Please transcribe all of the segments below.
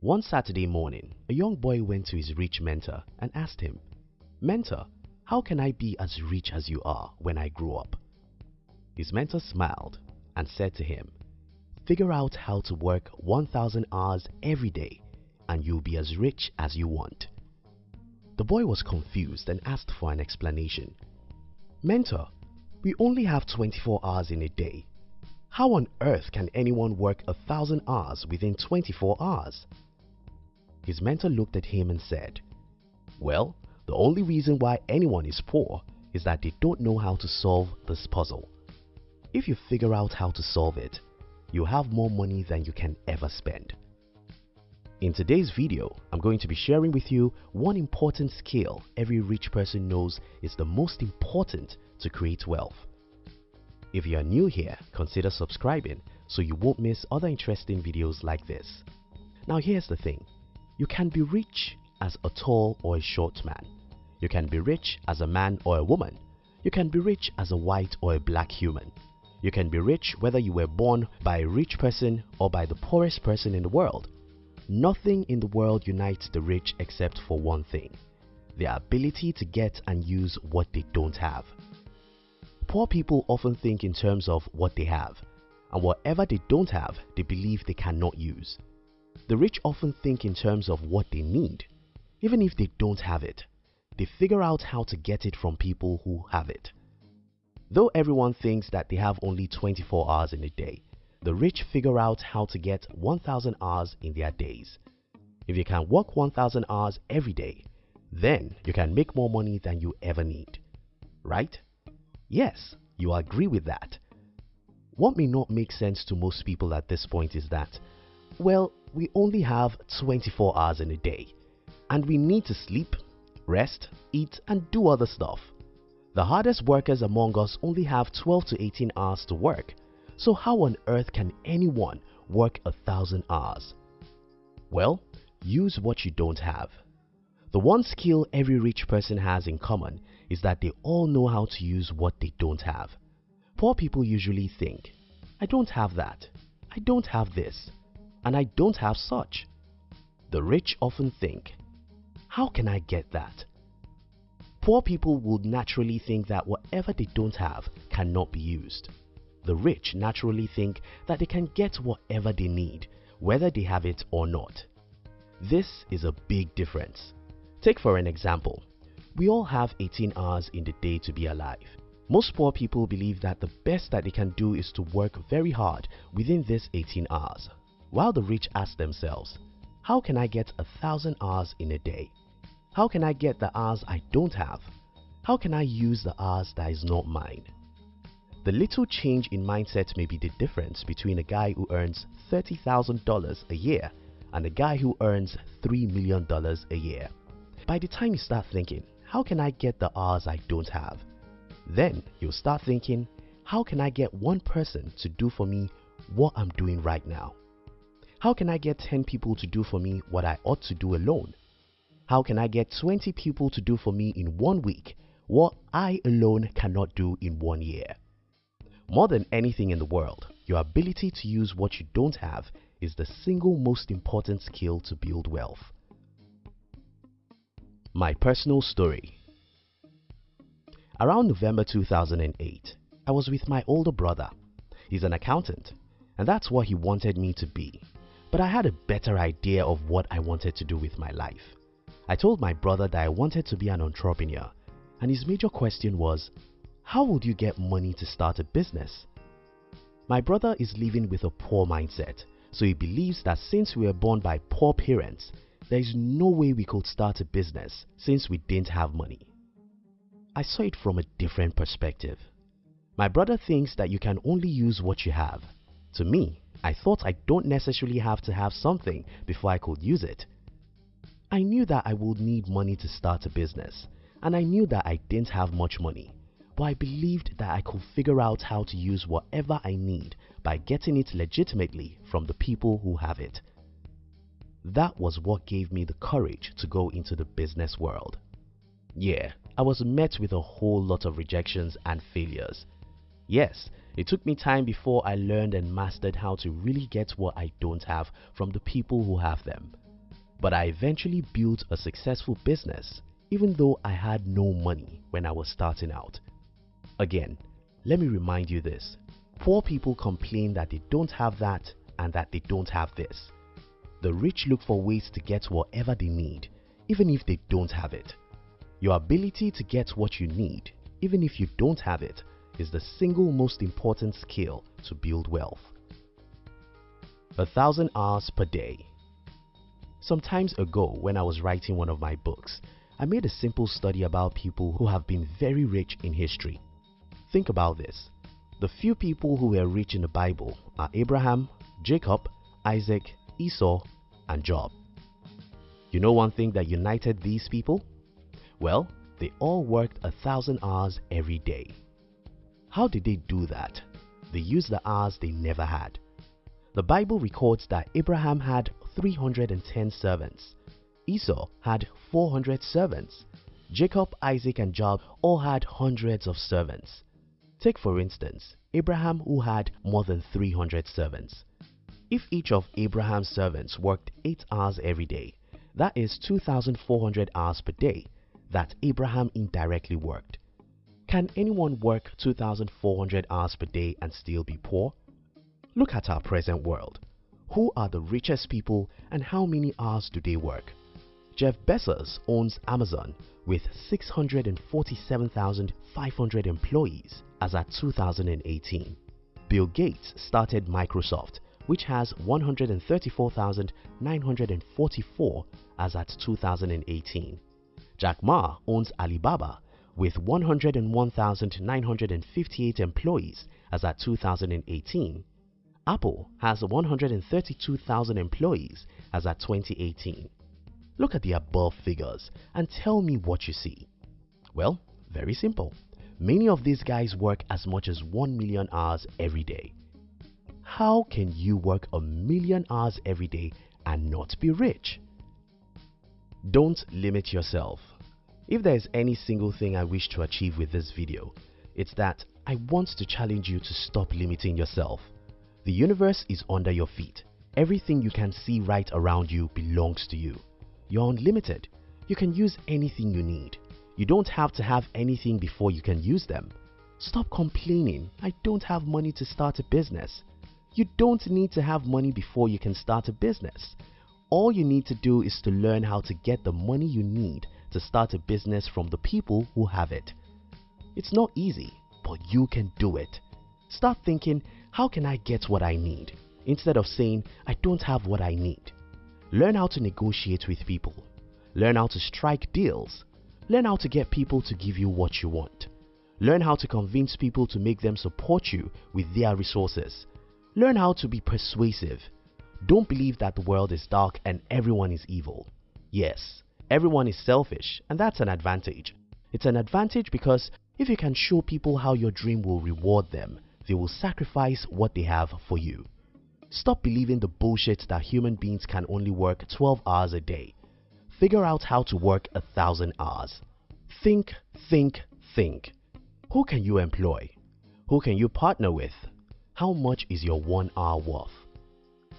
One Saturday morning, a young boy went to his rich mentor and asked him, Mentor, how can I be as rich as you are when I grow up? His mentor smiled and said to him, Figure out how to work 1000 hours every day and you'll be as rich as you want. The boy was confused and asked for an explanation. Mentor, we only have 24 hours in a day. How on earth can anyone work a thousand hours within 24 hours? His mentor looked at him and said, Well, the only reason why anyone is poor is that they don't know how to solve this puzzle. If you figure out how to solve it, you have more money than you can ever spend. In today's video, I'm going to be sharing with you one important skill every rich person knows is the most important to create wealth. If you are new here, consider subscribing so you won't miss other interesting videos like this. Now here's the thing, you can be rich as a tall or a short man. You can be rich as a man or a woman. You can be rich as a white or a black human. You can be rich whether you were born by a rich person or by the poorest person in the world. Nothing in the world unites the rich except for one thing their ability to get and use what they don't have. Poor people often think in terms of what they have, and whatever they don't have, they believe they cannot use. The rich often think in terms of what they need. Even if they don't have it, they figure out how to get it from people who have it. Though everyone thinks that they have only 24 hours in a day, the rich figure out how to get 1000 hours in their days. If you can work 1000 hours every day, then you can make more money than you ever need. Right? Yes, you agree with that. What may not make sense to most people at this point is that, well, we only have 24 hours in a day and we need to sleep, rest, eat and do other stuff. The hardest workers among us only have 12 to 18 hours to work so how on earth can anyone work a thousand hours? Well, use what you don't have. The one skill every rich person has in common is that they all know how to use what they don't have. Poor people usually think, I don't have that, I don't have this, and I don't have such. The rich often think, how can I get that? Poor people would naturally think that whatever they don't have cannot be used the rich naturally think that they can get whatever they need, whether they have it or not. This is a big difference. Take for an example, we all have 18 hours in the day to be alive. Most poor people believe that the best that they can do is to work very hard within this 18 hours, while the rich ask themselves, how can I get a thousand hours in a day? How can I get the hours I don't have? How can I use the hours that is not mine? The little change in mindset may be the difference between a guy who earns $30,000 a year and a guy who earns $3 million a year. By the time you start thinking, how can I get the hours I don't have? Then you'll start thinking, how can I get one person to do for me what I'm doing right now? How can I get 10 people to do for me what I ought to do alone? How can I get 20 people to do for me in one week what I alone cannot do in one year? More than anything in the world, your ability to use what you don't have is the single most important skill to build wealth. My personal story Around November 2008, I was with my older brother. He's an accountant, and that's what he wanted me to be. But I had a better idea of what I wanted to do with my life. I told my brother that I wanted to be an entrepreneur, and his major question was, how would you get money to start a business? My brother is living with a poor mindset, so he believes that since we were born by poor parents, there is no way we could start a business since we didn't have money. I saw it from a different perspective. My brother thinks that you can only use what you have. To me, I thought I don't necessarily have to have something before I could use it. I knew that I would need money to start a business, and I knew that I didn't have much money but I believed that I could figure out how to use whatever I need by getting it legitimately from the people who have it. That was what gave me the courage to go into the business world. Yeah, I was met with a whole lot of rejections and failures. Yes, it took me time before I learned and mastered how to really get what I don't have from the people who have them. But I eventually built a successful business even though I had no money when I was starting out. Again, let me remind you this. Poor people complain that they don't have that and that they don't have this. The rich look for ways to get whatever they need, even if they don't have it. Your ability to get what you need, even if you don't have it, is the single most important skill to build wealth. A thousand hours per day. Some times ago when I was writing one of my books, I made a simple study about people who have been very rich in history. Think about this. The few people who were rich in the Bible are Abraham, Jacob, Isaac, Esau, and Job. You know one thing that united these people? Well, they all worked a thousand hours every day. How did they do that? They used the hours they never had. The Bible records that Abraham had 310 servants. Esau had 400 servants. Jacob, Isaac and Job all had hundreds of servants. Take for instance, Abraham who had more than 300 servants. If each of Abraham's servants worked 8 hours every day, that is 2,400 hours per day that Abraham indirectly worked. Can anyone work 2,400 hours per day and still be poor? Look at our present world. Who are the richest people and how many hours do they work? Jeff Bezos owns Amazon with 647,500 employees as at 2018. Bill Gates started Microsoft which has 134,944 as at 2018. Jack Ma owns Alibaba with 101,958 employees as at 2018. Apple has 132,000 employees as at 2018. Look at the above figures and tell me what you see. Well, very simple. Many of these guys work as much as 1 million hours every day. How can you work a million hours every day and not be rich? Don't limit yourself. If there is any single thing I wish to achieve with this video, it's that I want to challenge you to stop limiting yourself. The universe is under your feet. Everything you can see right around you belongs to you. You're unlimited. You can use anything you need. You don't have to have anything before you can use them. Stop complaining, I don't have money to start a business. You don't need to have money before you can start a business. All you need to do is to learn how to get the money you need to start a business from the people who have it. It's not easy, but you can do it. Start thinking, how can I get what I need? Instead of saying, I don't have what I need. Learn how to negotiate with people. Learn how to strike deals. Learn how to get people to give you what you want. Learn how to convince people to make them support you with their resources. Learn how to be persuasive. Don't believe that the world is dark and everyone is evil. Yes, everyone is selfish and that's an advantage. It's an advantage because if you can show people how your dream will reward them, they will sacrifice what they have for you. Stop believing the bullshit that human beings can only work 12 hours a day. Figure out how to work a thousand hours. Think, think, think. Who can you employ? Who can you partner with? How much is your one hour worth?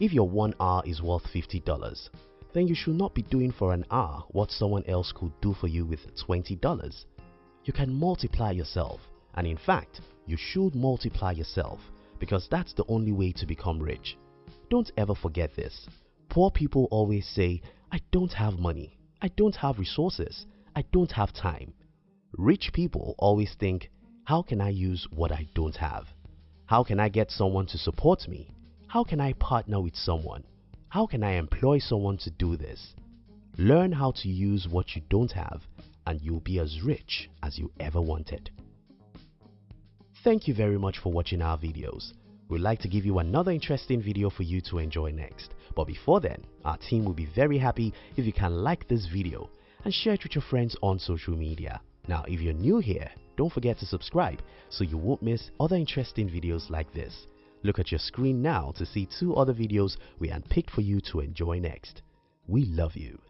If your one hour is worth $50, then you should not be doing for an hour what someone else could do for you with $20. You can multiply yourself and in fact, you should multiply yourself because that's the only way to become rich. Don't ever forget this. Poor people always say, I don't have money, I don't have resources, I don't have time. Rich people always think, how can I use what I don't have? How can I get someone to support me? How can I partner with someone? How can I employ someone to do this? Learn how to use what you don't have and you'll be as rich as you ever wanted. Thank you very much for watching our videos. We'd like to give you another interesting video for you to enjoy next. But before then, our team will be very happy if you can like this video and share it with your friends on social media. Now if you're new here, don't forget to subscribe so you won't miss other interesting videos like this. Look at your screen now to see two other videos we handpicked for you to enjoy next. We love you.